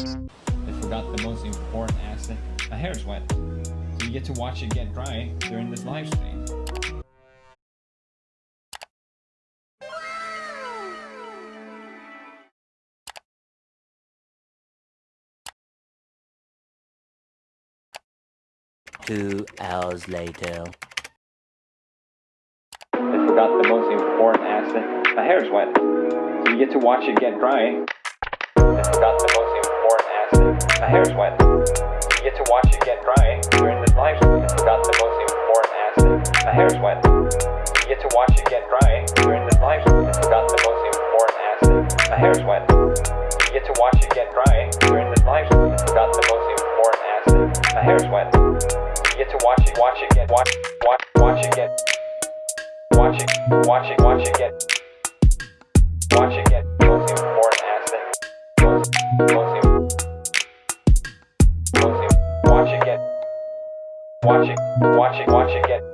I forgot the most important aspect. My hair is wet. So you get to watch it get dry during this live stream. Two hours later. I forgot the most important aspect. My hair is wet. So you get to watch it get dry. Wet. So you get to watch it get dry during this live stream. Forgot the most important aspect. My hair is wet. You get to watch it get dry during this live stream. Forgot the most important aspect. My hair is wet. You get to watch it get dry during this live stream. Forgot the most important aspect. My hair is wet. You get to watch it, watch it get, watch, watch, watch it get. Watch it, watch it, watch it get. Watch it get. Most important aspect. Most, most, most, Watch it, watch it, watch it get.